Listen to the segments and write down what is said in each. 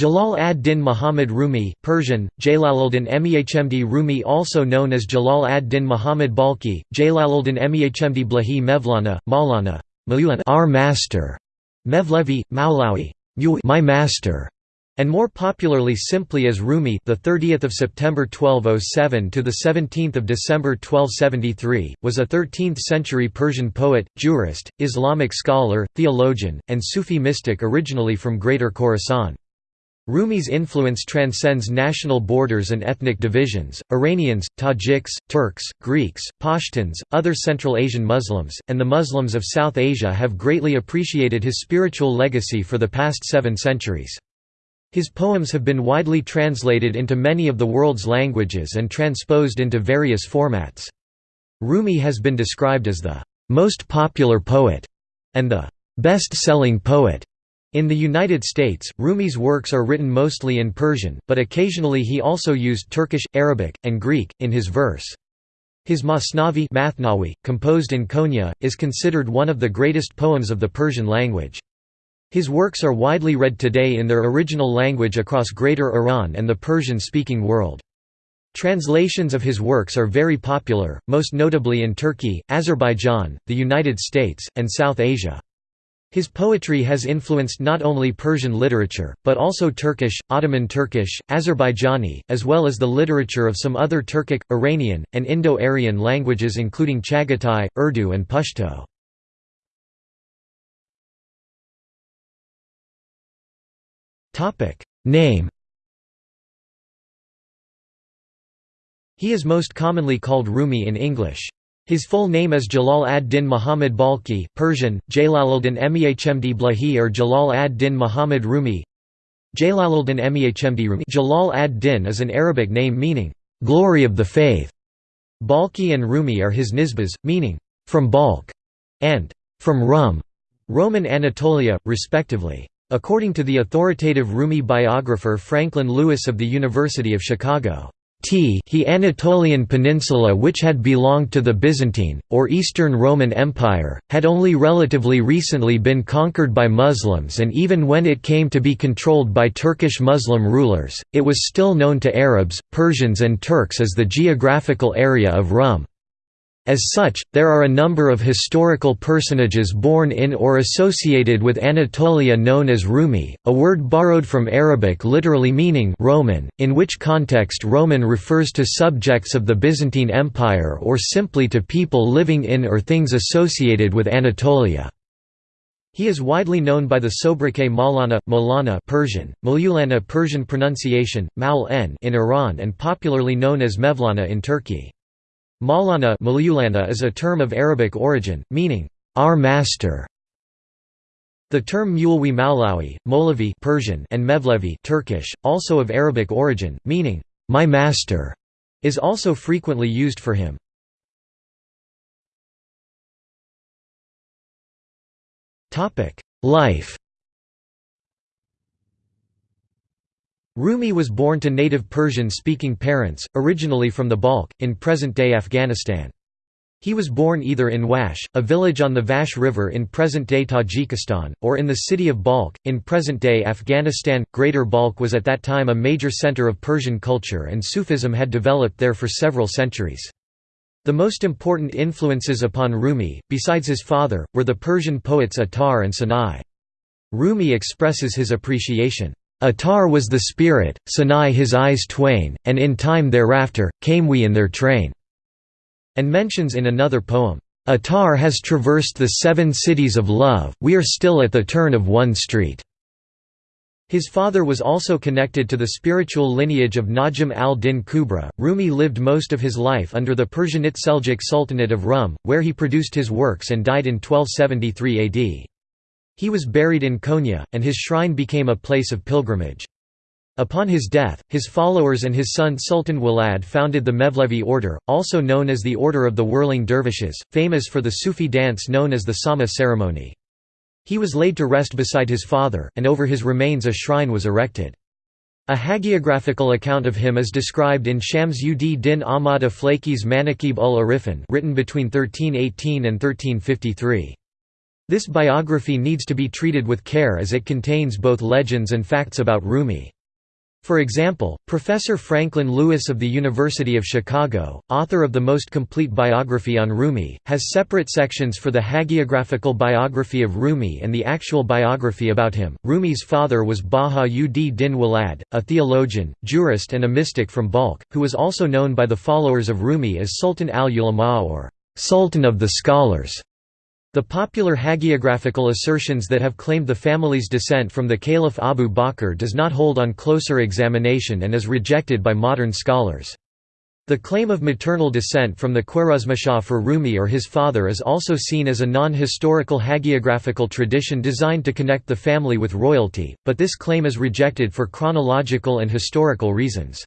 Jalal ad-Din Muhammad Rumi Persian, Jalaluddin Mehmd Rumi also known as Jalal ad-Din Muhammad Balkhi, Jalaluddin Mehmd Blahi Mevlana, Maulana our master, Mevlevi, Maulawi my master, and more popularly simply as Rumi the 30th of September 1207 to the 17th of December 1273 was a 13th century Persian poet, jurist, Islamic scholar, theologian, and Sufi mystic originally from Greater Khorasan. Rumi's influence transcends national borders and ethnic divisions. Iranians, Tajiks, Turks, Greeks, Pashtuns, other Central Asian Muslims, and the Muslims of South Asia have greatly appreciated his spiritual legacy for the past seven centuries. His poems have been widely translated into many of the world's languages and transposed into various formats. Rumi has been described as the most popular poet and the best-selling poet in the United States, Rumi's works are written mostly in Persian, but occasionally he also used Turkish, Arabic, and Greek, in his verse. His Masnavi Mathnawi, composed in Konya, is considered one of the greatest poems of the Persian language. His works are widely read today in their original language across Greater Iran and the Persian-speaking world. Translations of his works are very popular, most notably in Turkey, Azerbaijan, the United States, and South Asia. His poetry has influenced not only Persian literature, but also Turkish, Ottoman Turkish, Azerbaijani, as well as the literature of some other Turkic, Iranian, and Indo-Aryan languages including Chagatai, Urdu and Pashto. Name He is most commonly called Rumi in English. His full name is Jalal ad-Din Muhammad Balkhi Persian, Jalaluddin Mehmd Blahi or Jalal ad-Din Muhammad Rumi Jalaluddin Mehmd Rumi Jalal ad-Din is an Arabic name meaning, "...glory of the faith". Balkhi and Rumi are his nisbas, meaning, "...from Balkh", and "...from Rum", Roman Anatolia, respectively. According to the authoritative Rumi biographer Franklin Lewis of the University of Chicago, T he Anatolian peninsula which had belonged to the Byzantine, or Eastern Roman Empire, had only relatively recently been conquered by Muslims and even when it came to be controlled by Turkish Muslim rulers, it was still known to Arabs, Persians and Turks as the geographical area of Rum. As such, there are a number of historical personages born in or associated with Anatolia known as Rumi, a word borrowed from Arabic literally meaning Roman, in which context Roman refers to subjects of the Byzantine Empire or simply to people living in or things associated with Anatolia. He is widely known by the sobriquet Maulana, Maulana Persian, Maulana Persian pronunciation, Maul in Iran and popularly known as Mevlana in Turkey. Maulana is a term of Arabic origin, meaning, our master. The term Mulwi Maulawi, Molavi Persian and Mevlevi Turkish, also of Arabic origin, meaning, my master, is also frequently used for him. Life Rumi was born to native Persian-speaking parents, originally from the Balkh, in present-day Afghanistan. He was born either in Wash, a village on the Vash River in present-day Tajikistan, or in the city of Balkh, in present-day Afghanistan. Greater Balkh was at that time a major center of Persian culture and Sufism had developed there for several centuries. The most important influences upon Rumi, besides his father, were the Persian poets Attar and Sanai. Rumi expresses his appreciation Attar was the spirit, Sanai his eyes twain, and in time thereafter, came we in their train." And mentions in another poem, Attar has traversed the seven cities of love, we are still at the turn of one street." His father was also connected to the spiritual lineage of Najm al-Din Kubra. Rumi lived most of his life under the Persianate Seljuk Sultanate of Rum, where he produced his works and died in 1273 AD. He was buried in Konya, and his shrine became a place of pilgrimage. Upon his death, his followers and his son Sultan Walad founded the Mevlevi order, also known as the Order of the Whirling Dervishes, famous for the Sufi dance known as the Sama ceremony. He was laid to rest beside his father, and over his remains a shrine was erected. A hagiographical account of him is described in Shams ud din Ahmad Aflaki's Manakib ul Arifin written between 1318 and 1353. This biography needs to be treated with care as it contains both legends and facts about Rumi. For example, Professor Franklin Lewis of the University of Chicago, author of the most complete biography on Rumi, has separate sections for the hagiographical biography of Rumi and the actual biography about him. Rumi's father was Baha ud Din Walad, a theologian, jurist, and a mystic from Balkh, who was also known by the followers of Rumi as Sultan al-Ulama or Sultan of the Scholars. The popular hagiographical assertions that have claimed the family's descent from the Caliph Abu Bakr does not hold on closer examination and is rejected by modern scholars. The claim of maternal descent from the Khwarezmishah for Rumi or his father is also seen as a non-historical hagiographical tradition designed to connect the family with royalty, but this claim is rejected for chronological and historical reasons.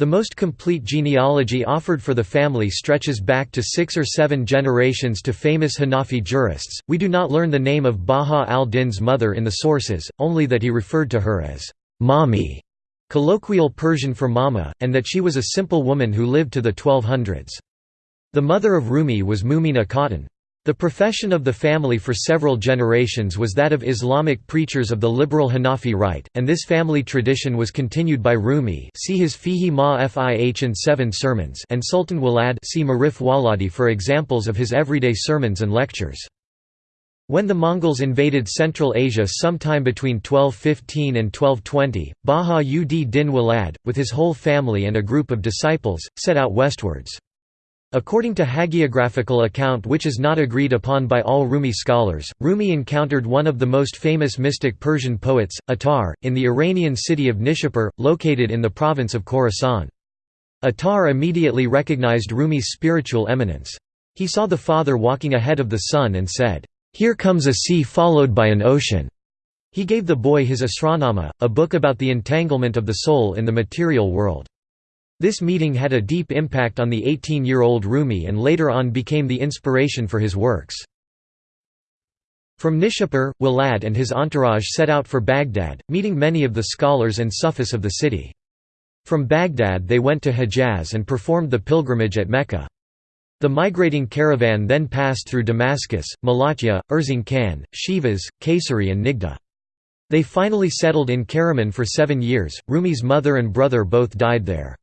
The most complete genealogy offered for the family stretches back to six or seven generations to famous Hanafi jurists. We do not learn the name of Baha al Din's mother in the sources, only that he referred to her as Mami, colloquial Persian for mama, and that she was a simple woman who lived to the 1200s. The mother of Rumi was Mumina Khatun. The profession of the family for several generations was that of Islamic preachers of the liberal Hanafi rite, and this family tradition was continued by Rumi see his Fihi ma Fih and Seven Sermons and Sultan Walad see Marif Waladi for examples of his everyday sermons and lectures. When the Mongols invaded Central Asia sometime between 1215 and 1220, Baha ud Din Walad, with his whole family and a group of disciples, set out westwards. According to hagiographical account which is not agreed upon by all Rumi scholars, Rumi encountered one of the most famous mystic Persian poets, Attar, in the Iranian city of Nishapur, located in the province of Khorasan. Attar immediately recognized Rumi's spiritual eminence. He saw the father walking ahead of the son and said, "'Here comes a sea followed by an ocean'". He gave the boy his Asrarnama, a book about the entanglement of the soul in the material world. This meeting had a deep impact on the 18-year-old Rumi and later on became the inspiration for his works. From Nishapur, Walad and his entourage set out for Baghdad, meeting many of the scholars and Sufis of the city. From Baghdad they went to Hejaz and performed the pilgrimage at Mecca. The migrating caravan then passed through Damascus, Malatya, Erzing Khan, Sivas, Kayseri and Nigda. They finally settled in Karaman for seven years, Rumi's mother and brother both died there.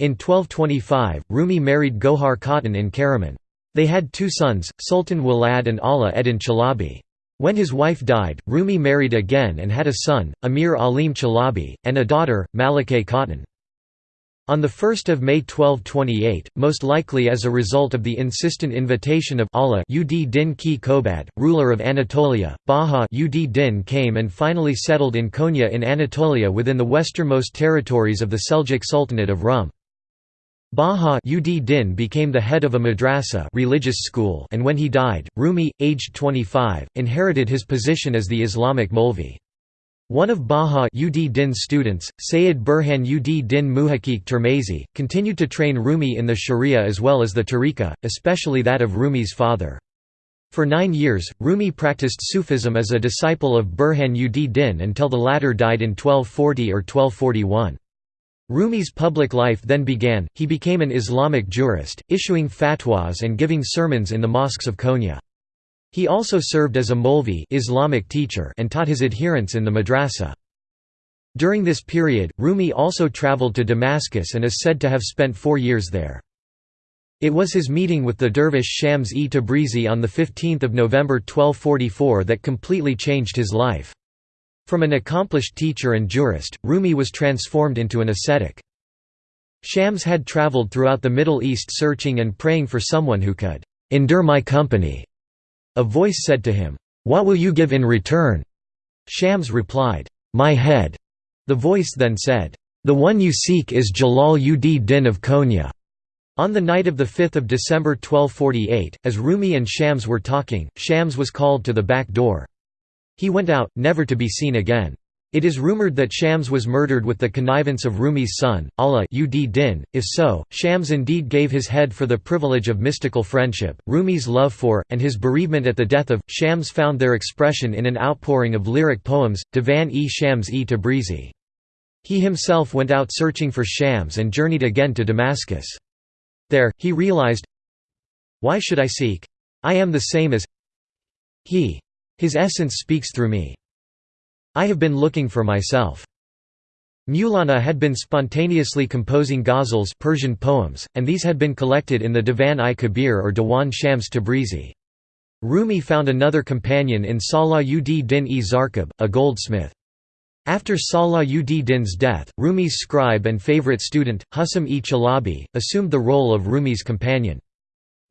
In 1225, Rumi married Gohar Khatun in Karaman. They had two sons, Sultan Walad and Ala Eddin Chalabi. When his wife died, Rumi married again and had a son, Amir Alim Chalabi, and a daughter, Malike Khatun. On 1 May 1228, most likely as a result of the insistent invitation of Allah ud Din Ki Kobad, ruler of Anatolia, Baha ud Din came and finally settled in Konya in Anatolia within the westernmost territories of the Seljuk Sultanate of Rum. Baha ud Din became the head of a madrasa religious school and when he died, Rumi, aged 25, inherited his position as the Islamic Molvi. One of Baha ud Din's students, Sayyid Burhan ud Din Muhaqiq Termezi, continued to train Rumi in the Sharia as well as the tariqa, especially that of Rumi's father. For nine years, Rumi practiced Sufism as a disciple of Burhan ud Din until the latter died in 1240 or 1241. Rumi's public life then began, he became an Islamic jurist, issuing fatwas and giving sermons in the mosques of Konya. He also served as a Molvi Islamic teacher and taught his adherents in the madrasa. During this period, Rumi also traveled to Damascus and is said to have spent four years there. It was his meeting with the dervish Shams-e Tabrizi on 15 November 1244 that completely changed his life. From an accomplished teacher and jurist, Rumi was transformed into an ascetic. Shams had traveled throughout the Middle East searching and praying for someone who could endure my company. A voice said to him, What will you give in return? Shams replied, My head. The voice then said, The one you seek is Jalal ud Din of Konya. On the night of 5 December 1248, as Rumi and Shams were talking, Shams was called to the back door. He went out, never to be seen again. It is rumored that Shams was murdered with the connivance of Rumi's son, Allah ud Din. If so, Shams indeed gave his head for the privilege of mystical friendship. Rumi's love for, and his bereavement at the death of, Shams found their expression in an outpouring of lyric poems, Divan-e Shams-e Tabrizi. He himself went out searching for Shams and journeyed again to Damascus. There, he realized, Why should I seek? I am the same as He. His essence speaks through me. I have been looking for myself. Maulana had been spontaneously composing ghazals Persian poems, and these had been collected in the Divan-i-Kabir or Diwan Shams Tabrizi. Rumi found another companion in Salah ud Din-e Zarkab, a goldsmith. After Salah ud Din's death, Rumi's scribe and favorite student, Husam-e Chalabi, assumed the role of Rumi's companion.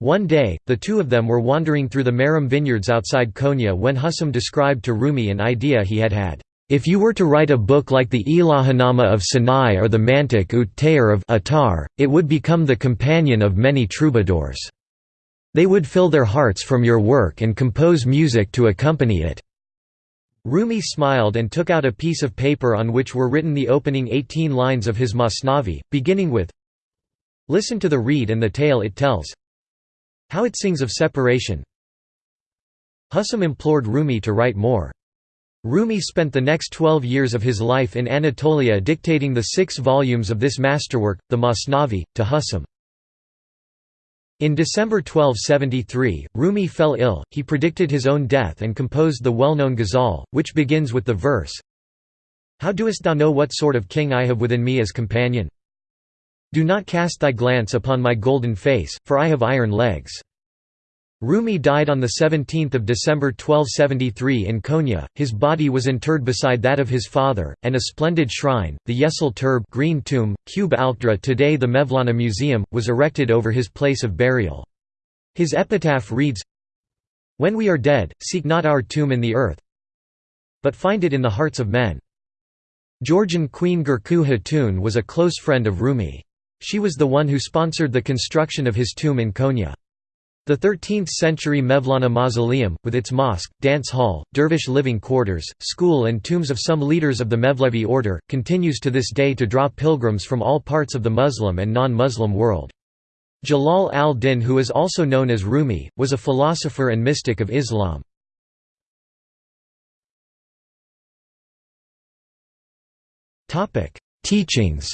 One day, the two of them were wandering through the Maram vineyards outside Konya when Husam described to Rumi an idea he had had. If you were to write a book like the Ilahanama of Sanai or the Mantic ut Tayr of Attar, it would become the companion of many troubadours. They would fill their hearts from your work and compose music to accompany it. Rumi smiled and took out a piece of paper on which were written the opening 18 lines of his Masnavi, beginning with Listen to the reed and the tale it tells How it sings of separation Husam implored Rumi to write more. Rumi spent the next twelve years of his life in Anatolia dictating the six volumes of this masterwork, the Masnavi, to Husam. In December 1273, Rumi fell ill, he predicted his own death and composed the well-known ghazal, which begins with the verse, How doest thou know what sort of king I have within me as companion? Do not cast thy glance upon my golden face, for I have iron legs. Rumi died on 17 December 1273 in Konya, his body was interred beside that of his father, and a splendid shrine, the Yesil Turb green tomb, Cube Alkdra today the Mevlana Museum, was erected over his place of burial. His epitaph reads, When we are dead, seek not our tomb in the earth, but find it in the hearts of men. Georgian Queen Gurju Khatun was a close friend of Rumi. She was the one who sponsored the construction of his tomb in Konya. The 13th-century Mevlana Mausoleum, with its mosque, dance hall, dervish living quarters, school and tombs of some leaders of the Mevlevi order, continues to this day to draw pilgrims from all parts of the Muslim and non-Muslim world. Jalal al-Din who is also known as Rumi, was a philosopher and mystic of Islam. Teachings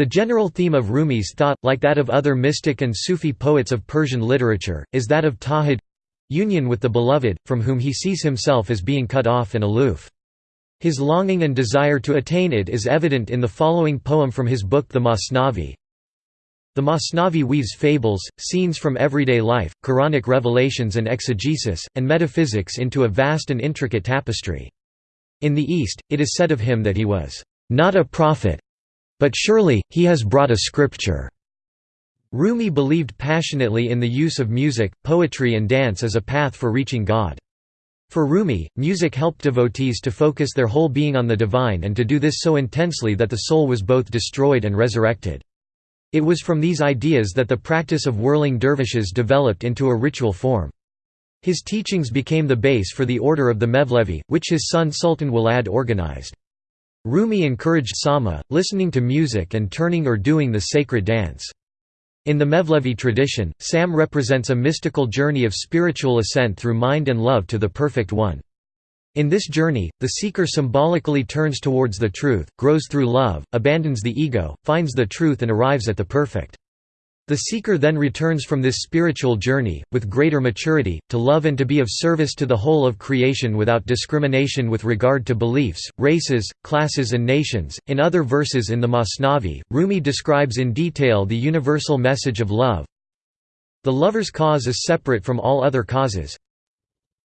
The general theme of Rumi's thought, like that of other mystic and Sufi poets of Persian literature, is that of tawhid—union with the beloved, from whom he sees himself as being cut off and aloof. His longing and desire to attain it is evident in the following poem from his book The Masnavi. The Masnavi weaves fables, scenes from everyday life, Quranic revelations and exegesis, and metaphysics into a vast and intricate tapestry. In the East, it is said of him that he was not a prophet, but surely, he has brought a scripture." Rumi believed passionately in the use of music, poetry and dance as a path for reaching God. For Rumi, music helped devotees to focus their whole being on the divine and to do this so intensely that the soul was both destroyed and resurrected. It was from these ideas that the practice of whirling dervishes developed into a ritual form. His teachings became the base for the order of the Mevlevi, which his son Sultan Walad organized. Rumi encouraged sama, listening to music and turning or doing the sacred dance. In the Mevlevi tradition, Sam represents a mystical journey of spiritual ascent through mind and love to the Perfect One. In this journey, the seeker symbolically turns towards the truth, grows through love, abandons the ego, finds the truth and arrives at the perfect. The seeker then returns from this spiritual journey, with greater maturity, to love and to be of service to the whole of creation without discrimination with regard to beliefs, races, classes, and nations. In other verses in the Masnavi, Rumi describes in detail the universal message of love. The lover's cause is separate from all other causes.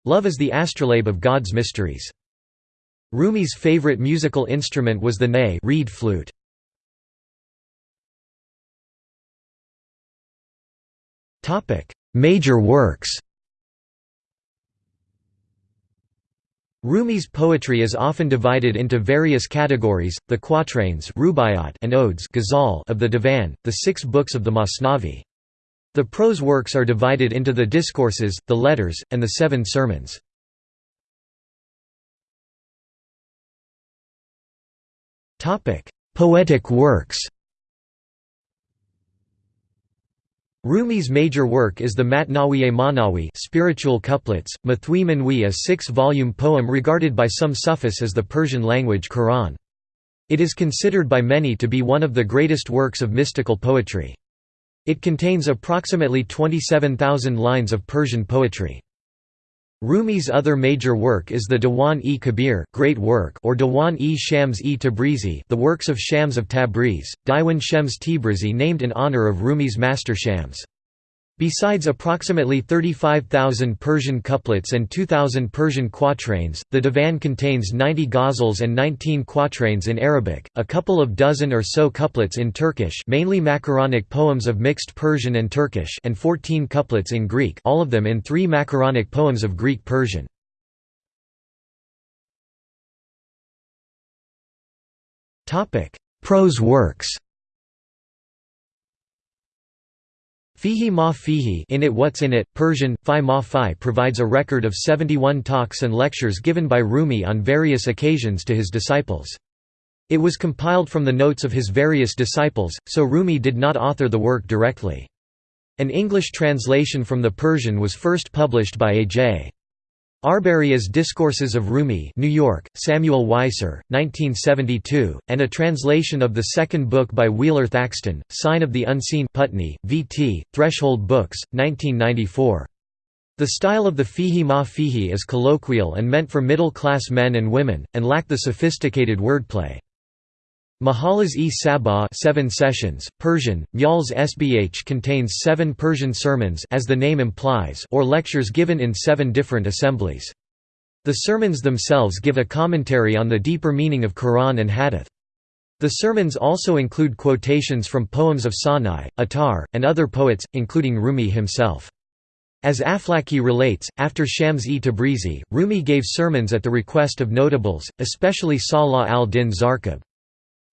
Love is the astrolabe of God's mysteries. Rumi's favorite musical instrument was the ney reed flute. Major works Rumi's poetry is often divided into various categories, the quatrains and odes of the Divan, the six books of the Masnavi. The prose works are divided into the discourses, the letters, and the seven sermons. Poetic works Rumi's major work is the Matnawiye Manawi spiritual couplets, Mathwi Manwi a six-volume poem regarded by some Sufis as the Persian-language Quran. It is considered by many to be one of the greatest works of mystical poetry. It contains approximately 27,000 lines of Persian poetry. Rumi's other major work is the Diwan-e-Kabir Great Work or Diwan-e-Shams-e Tabrizi The Works of Shams of Tabriz, Diwan Shams Tabrizi named in honor of Rumi's master Shams. Besides approximately 35,000 Persian couplets and 2,000 Persian quatrains, the divan contains 90 ghazals and 19 quatrains in Arabic, a couple of dozen or so couplets in Turkish mainly macaronic poems of mixed Persian and Turkish and 14 couplets in Greek all of them in three macaronic poems of Greek Persian. Prose works Fihi ma fihi in it what's in it, Persian, fi ma fi provides a record of 71 talks and lectures given by Rumi on various occasions to his disciples. It was compiled from the notes of his various disciples, so Rumi did not author the work directly. An English translation from the Persian was first published by A.J. Arberry's Discourses of Rumi New York, Samuel Weiser, 1972, and a translation of the second book by Wheeler Thackston, Sign of the Unseen Putney, V.T., Threshold Books, 1994. The style of the fihi ma fihi is colloquial and meant for middle-class men and women, and lack the sophisticated wordplay. Mahalas e Sabah seven sessions, Persian, Myals Sbh contains seven Persian sermons as the name implies or lectures given in seven different assemblies. The sermons themselves give a commentary on the deeper meaning of Quran and Hadith. The sermons also include quotations from poems of Sanai, Attar, and other poets, including Rumi himself. As Aflaki relates, after Shams-e Tabrizi, Rumi gave sermons at the request of notables, especially Salah al-Din Zarkab.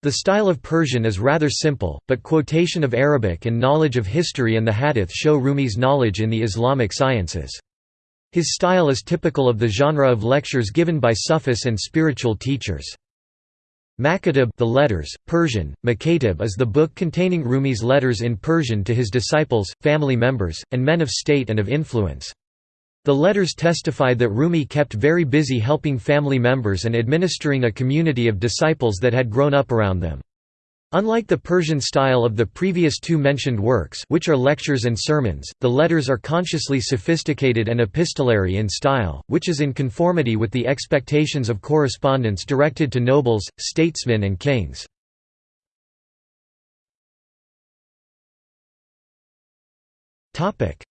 The style of Persian is rather simple, but quotation of Arabic and knowledge of history and the hadith show Rumi's knowledge in the Islamic sciences. His style is typical of the genre of lectures given by Sufis and spiritual teachers. Makatib the letters, Persian, Makatib is the book containing Rumi's letters in Persian to his disciples, family members, and men of state and of influence. The letters testify that Rumi kept very busy helping family members and administering a community of disciples that had grown up around them. Unlike the Persian style of the previous two mentioned works which are lectures and sermons, the letters are consciously sophisticated and epistolary in style, which is in conformity with the expectations of correspondence directed to nobles, statesmen and kings.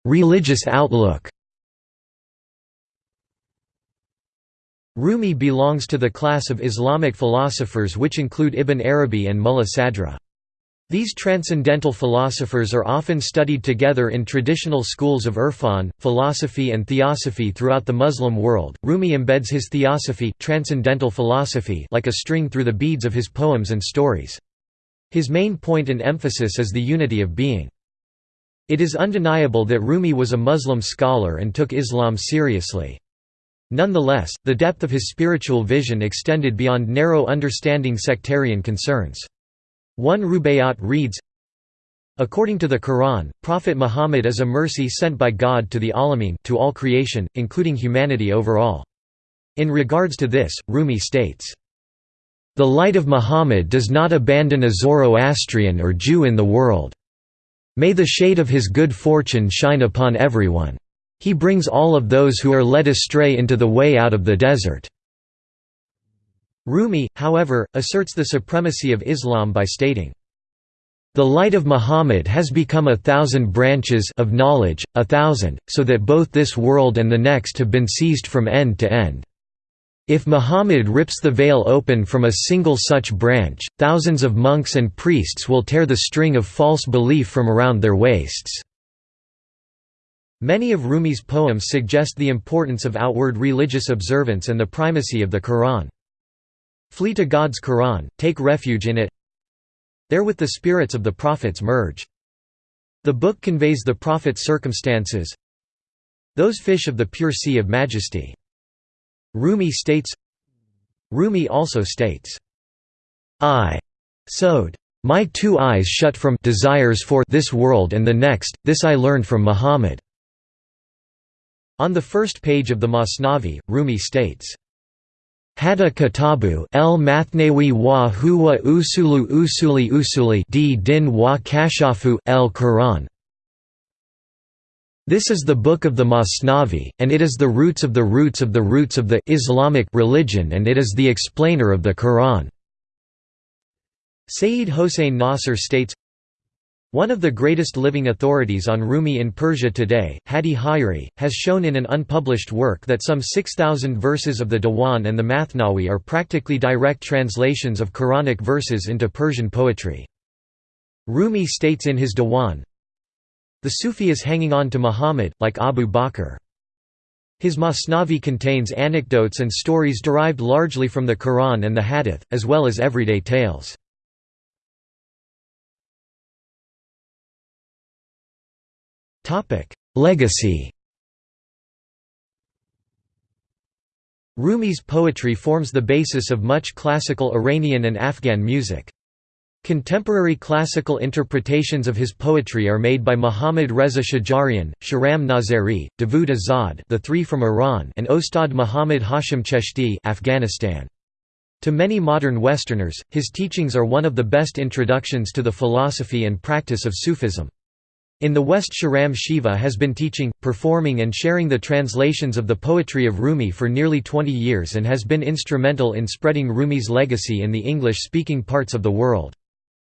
Religious outlook Rumi belongs to the class of Islamic philosophers which include Ibn Arabi and Mulla Sadra. These transcendental philosophers are often studied together in traditional schools of Irfan, philosophy and theosophy throughout the Muslim world. Rumi embeds his theosophy, transcendental philosophy, like a string through the beads of his poems and stories. His main point and emphasis is the unity of being. It is undeniable that Rumi was a Muslim scholar and took Islam seriously. Nonetheless, the depth of his spiritual vision extended beyond narrow understanding sectarian concerns. One Rubaiyat reads, According to the Quran, Prophet Muhammad is a mercy sent by God to the Alameen to all creation, including humanity overall. In regards to this, Rumi states, The light of Muhammad does not abandon a Zoroastrian or Jew in the world. May the shade of his good fortune shine upon everyone. He brings all of those who are led astray into the way out of the desert." Rumi, however, asserts the supremacy of Islam by stating, the light of Muhammad has become a thousand branches of knowledge, a thousand, so that both this world and the next have been seized from end to end. If Muhammad rips the veil open from a single such branch, thousands of monks and priests will tear the string of false belief from around their waists. Many of Rumi's poems suggest the importance of outward religious observance and the primacy of the Quran. Flee to God's Quran, take refuge in it There with the spirits of the prophets merge. The book conveys the prophet's circumstances Those fish of the pure sea of majesty. Rumi states Rumi also states, I sowed my two eyes shut from desires for this world and the next, this I learned from Muhammad. On the first page of the Masnavi, Rumi states, Hada Kitabu el Mathnawi wa huwa usulu usuli usuli di din wa kashafu el Quran. This is the book of the Masnavi, and it is the roots of the roots of the roots of the Islamic religion and it is the explainer of the Quran. Sayyid Hossein Nasr states, one of the greatest living authorities on Rumi in Persia today, Hadi Hayri, has shown in an unpublished work that some 6,000 verses of the Diwan and the Mathnawi are practically direct translations of Quranic verses into Persian poetry. Rumi states in his Diwan, The Sufi is hanging on to Muhammad, like Abu Bakr. His Masnavi contains anecdotes and stories derived largely from the Quran and the Hadith, as well as everyday tales. Legacy Rumi's poetry forms the basis of much classical Iranian and Afghan music. Contemporary classical interpretations of his poetry are made by Muhammad Reza Shajarian, Shahram Nazeri, Davood Azad the three from Iran and Ostad Muhammad Hashim Cheshti Afghanistan. To many modern Westerners, his teachings are one of the best introductions to the philosophy and practice of Sufism. In the West Shahram Shiva has been teaching, performing and sharing the translations of the poetry of Rumi for nearly 20 years and has been instrumental in spreading Rumi's legacy in the English-speaking parts of the world.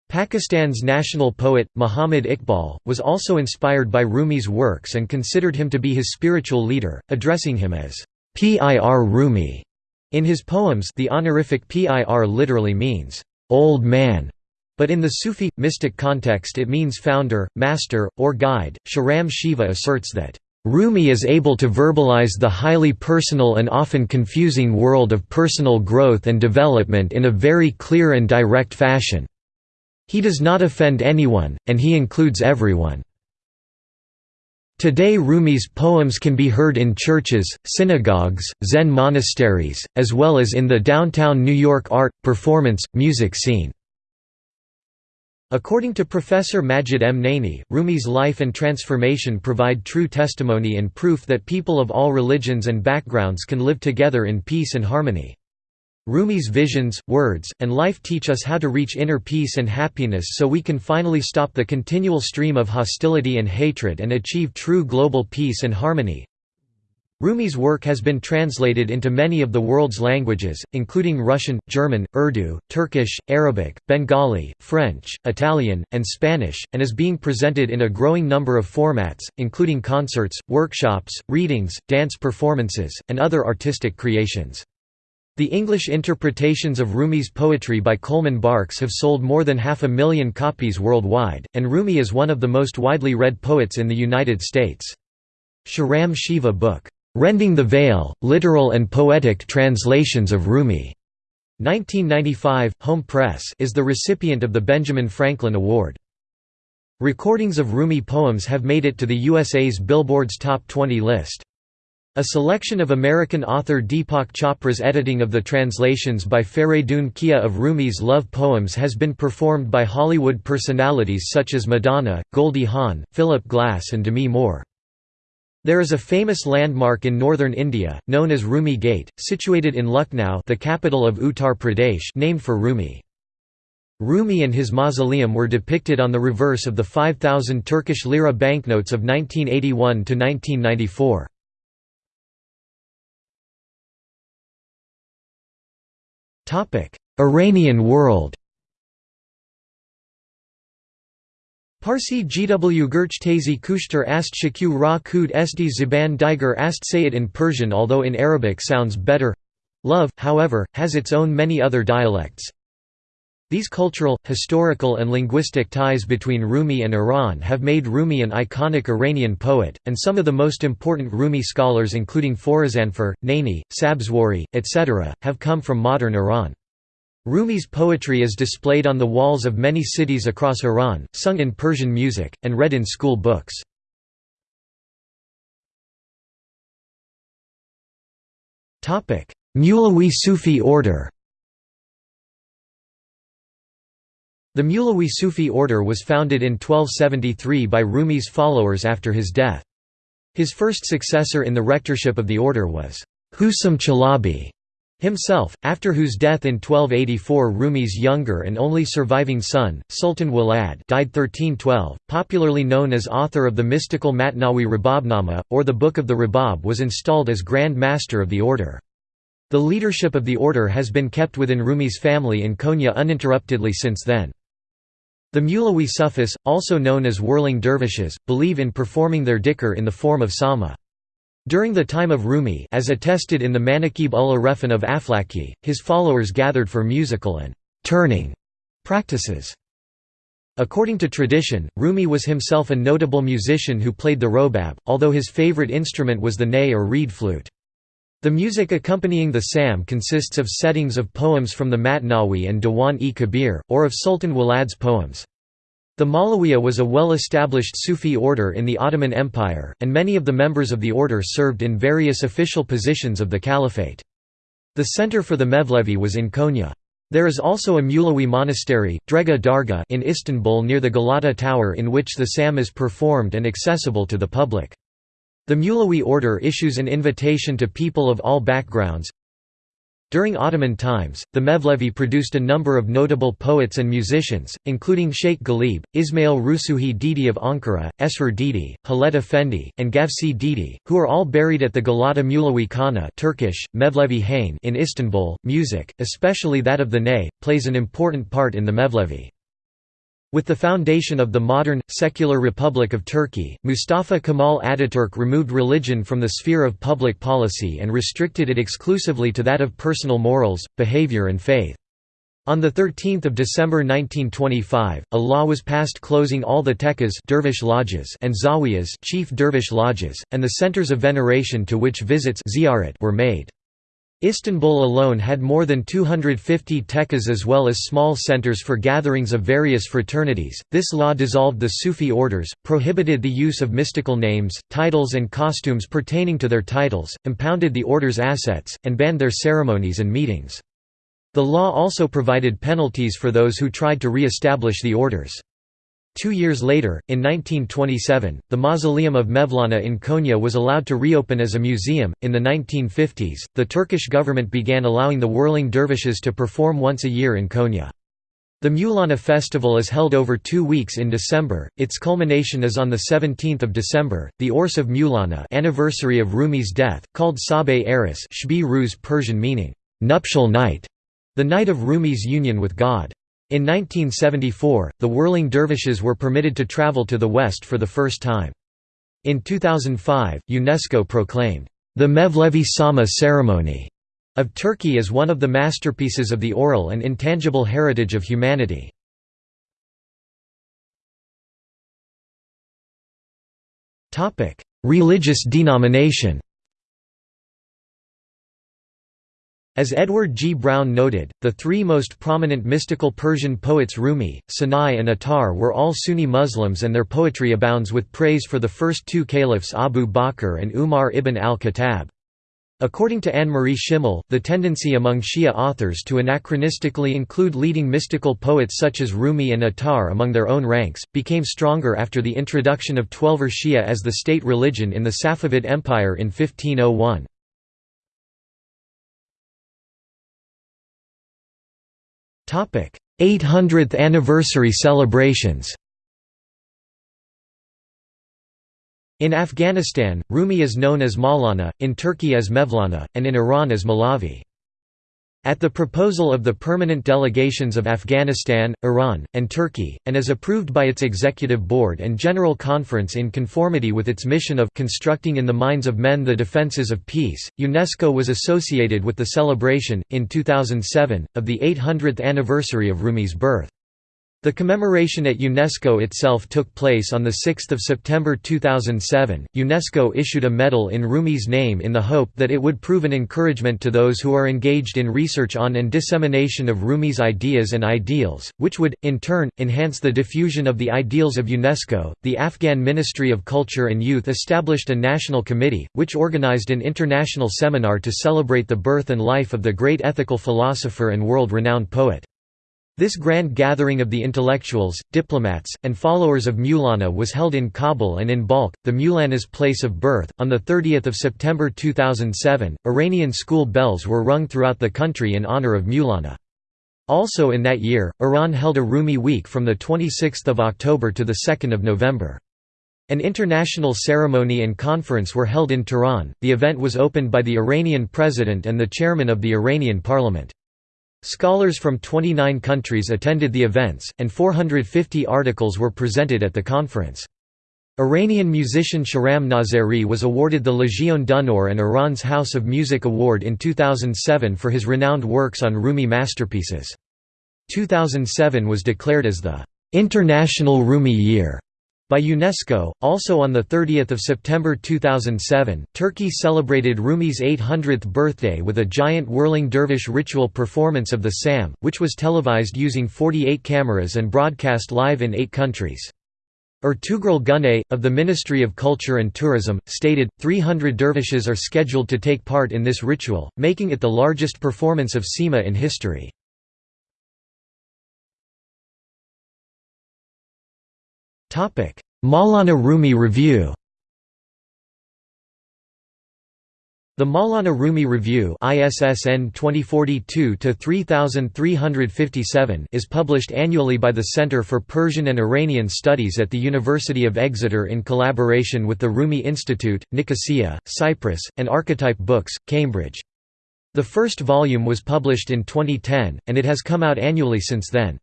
Pakistan's national poet, Muhammad Iqbal, was also inspired by Rumi's works and considered him to be his spiritual leader, addressing him as Pir Rumi. In his poems the honorific Pir literally means, "'old man' But in the Sufi, mystic context it means founder, master, or guide. Shahram Shiva asserts that, Rumi is able to verbalize the highly personal and often confusing world of personal growth and development in a very clear and direct fashion. He does not offend anyone, and he includes everyone. Today Rumi's poems can be heard in churches, synagogues, Zen monasteries, as well as in the downtown New York art, performance, music scene. According to Professor Majid M. Naini, Rumi's life and transformation provide true testimony and proof that people of all religions and backgrounds can live together in peace and harmony. Rumi's visions, words, and life teach us how to reach inner peace and happiness so we can finally stop the continual stream of hostility and hatred and achieve true global peace and harmony. Rumi's work has been translated into many of the world's languages, including Russian, German, Urdu, Turkish, Arabic, Bengali, French, Italian, and Spanish, and is being presented in a growing number of formats, including concerts, workshops, readings, dance performances, and other artistic creations. The English interpretations of Rumi's poetry by Coleman Barks have sold more than half a million copies worldwide, and Rumi is one of the most widely read poets in the United States. Shahram Shiva book Rending the Veil, Literal and Poetic Translations of Rumi. 1995, Hohm Press is the recipient of the Benjamin Franklin Award. Recordings of Rumi poems have made it to the USA's Billboard's Top 20 list. A selection of American author Deepak Chopra's editing of the translations by Faridun Kia of Rumi's love poems has been performed by Hollywood personalities such as Madonna, Goldie Hawn, Philip Glass and Demi Moore. There is a famous landmark in northern India, known as Rumi Gate, situated in Lucknow the capital of Uttar Pradesh named for Rumi. Rumi and his mausoleum were depicted on the reverse of the 5,000 Turkish lira banknotes of 1981–1994. Iranian world Parsi GW Gurchtazi Kushtar ast Shakyu Ra Kud Sd Ziban Diger ast say it in Persian although in Arabic sounds better. Love, however, has its own many other dialects. These cultural, historical and linguistic ties between Rumi and Iran have made Rumi an iconic Iranian poet, and some of the most important Rumi scholars including Forazanfar, Naini, Sabzwari, etc., have come from modern Iran. Rumi's poetry is displayed on the walls of many cities across Iran, sung in Persian music, and read in school books. Mulawi Sufi order The Mulawi Sufi order was founded in 1273 by Rumi's followers after his death. His first successor in the rectorship of the order was Husam Chalabi. Himself, after whose death in 1284 Rumi's younger and only surviving son, Sultan Walad died 1312, popularly known as author of the mystical Matnawi Rababnama, or the Book of the Rabab was installed as Grand Master of the order. The leadership of the order has been kept within Rumi's family in Konya uninterruptedly since then. The Mulawi Sufis, also known as whirling dervishes, believe in performing their dhikr in the form of sama. During the time of Rumi as attested in the Manakib ul Arefin of Aflaki, his followers gathered for musical and «turning» practices. According to tradition, Rumi was himself a notable musician who played the robab, although his favorite instrument was the ney or reed flute. The music accompanying the sam consists of settings of poems from the Matnawi and Diwan-e-Kabir, or of Sultan Walad's poems. The Malawiya was a well-established Sufi order in the Ottoman Empire, and many of the members of the order served in various official positions of the caliphate. The center for the Mevlevi was in Konya. There is also a Mulawi monastery, Drega Darga in Istanbul near the Galata Tower in which the Sam is performed and accessible to the public. The Mulawi order issues an invitation to people of all backgrounds, during Ottoman times, the Mevlevi produced a number of notable poets and musicians, including Sheikh Ghalib, Ismail Rusuhi Didi of Ankara, Esrar Didi, Halet Effendi, and Gavsi Didi, who are all buried at the Galata Mulawi Khana Turkish, Mevlevi Hain in Istanbul. Music, especially that of the ney, plays an important part in the Mevlevi. With the foundation of the modern, secular Republic of Turkey, Mustafa Kemal Ataturk removed religion from the sphere of public policy and restricted it exclusively to that of personal morals, behavior and faith. On 13 December 1925, a law was passed closing all the tekkas dervish lodges and zawiyas chief dervish lodges, and the centers of veneration to which visits were made. Istanbul alone had more than 250 tekkas as well as small centers for gatherings of various fraternities. This law dissolved the Sufi orders, prohibited the use of mystical names, titles, and costumes pertaining to their titles, impounded the order's assets, and banned their ceremonies and meetings. The law also provided penalties for those who tried to re establish the orders. Two years later, in 1927, the mausoleum of Mevlana in Konya was allowed to reopen as a museum. In the 1950s, the Turkish government began allowing the whirling dervishes to perform once a year in Konya. The Mevlana festival is held over two weeks in December, its culmination is on 17 December, the Urs of Mevlana anniversary of Rumi's death, called Sabeh Eris Shbi Ruz Persian meaning, nuptial night, the night of Rumi's union with God. In 1974, the whirling dervishes were permitted to travel to the West for the first time. In 2005, UNESCO proclaimed, "...the Mevlevi Sama ceremony." of Turkey as one of the masterpieces of the oral and intangible heritage of humanity. Religious denomination As Edward G. Browne noted, the three most prominent mystical Persian poets Rumi, Sanai and Attar were all Sunni Muslims and their poetry abounds with praise for the first two caliphs Abu Bakr and Umar ibn al-Khattab. According to Annemarie Schimmel, the tendency among Shia authors to anachronistically include leading mystical poets such as Rumi and Attar among their own ranks, became stronger after the introduction of Twelver Shia as the state religion in the Safavid Empire in 1501. 800th anniversary celebrations In Afghanistan, Rumi is known as Maulana, in Turkey as Mevlana, and in Iran as Malavi. At the proposal of the permanent delegations of Afghanistan, Iran, and Turkey, and as approved by its Executive Board and General Conference in conformity with its mission of constructing in the minds of men the defences of peace, UNESCO was associated with the celebration, in 2007, of the 800th anniversary of Rumi's birth. The commemoration at UNESCO itself took place on 6 September 2007. UNESCO issued a medal in Rumi's name in the hope that it would prove an encouragement to those who are engaged in research on and dissemination of Rumi's ideas and ideals, which would, in turn, enhance the diffusion of the ideals of UNESCO. The Afghan Ministry of Culture and Youth established a national committee, which organized an international seminar to celebrate the birth and life of the great ethical philosopher and world renowned poet. This grand gathering of the intellectuals, diplomats, and followers of Maulana was held in Kabul and in Balkh, the Maulana's place of birth. On the 30th of September 2007, Iranian school bells were rung throughout the country in honor of Maulana. Also in that year, Iran held a Rumi week from the 26th of October to the 2nd of November. An international ceremony and conference were held in Tehran. The event was opened by the Iranian president and the chairman of the Iranian parliament. Scholars from 29 countries attended the events, and 450 articles were presented at the conference. Iranian musician Shahram Nazeri was awarded the Legion d'honneur and Iran's House of Music Award in 2007 for his renowned works on Rumi masterpieces. 2007 was declared as the "'International Rumi Year' By UNESCO, also on 30 September 2007, Turkey celebrated Rumi's 800th birthday with a giant whirling dervish ritual performance of the Sema, which was televised using 48 cameras and broadcast live in eight countries. Ertugrul Günay, of the Ministry of Culture and Tourism, stated, 300 dervishes are scheduled to take part in this ritual, making it the largest performance of Sema in history. Maulana Rumi Review The Maulana Rumi Review ISSN 2042-3357 is published annually by the Center for Persian and Iranian Studies at the University of Exeter in collaboration with the Rumi Institute, Nicosia, Cyprus, and Archetype Books, Cambridge. The first volume was published in 2010, and it has come out annually since then.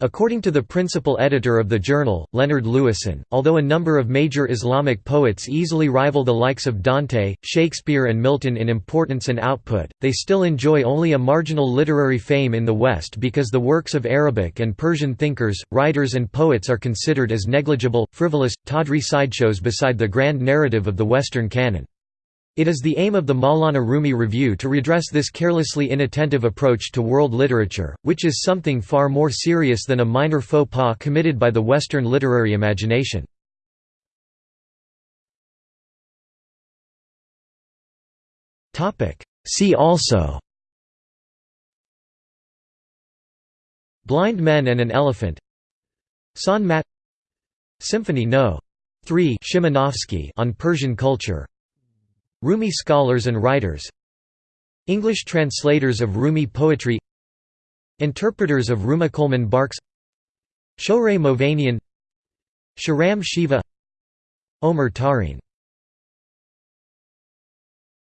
According to the principal editor of the journal, Leonard Lewisohn, although a number of major Islamic poets easily rival the likes of Dante, Shakespeare and Milton in importance and output, they still enjoy only a marginal literary fame in the West because the works of Arabic and Persian thinkers, writers and poets are considered as negligible, frivolous, tawdry sideshows beside the grand narrative of the Western canon. It is the aim of the Maulana Rumi Review to redress this carelessly inattentive approach to world literature, which is something far more serious than a minor faux pas committed by the Western literary imagination. See also Blind Men and an Elephant Sant Mat Symphony No. 3 Szymanowski on Persian culture Rumi scholars and writers English translators of Rumi poetry Interpreters of Rumi Coleman Barks Shohreh Movanian Shahram Shiva Omer Tarin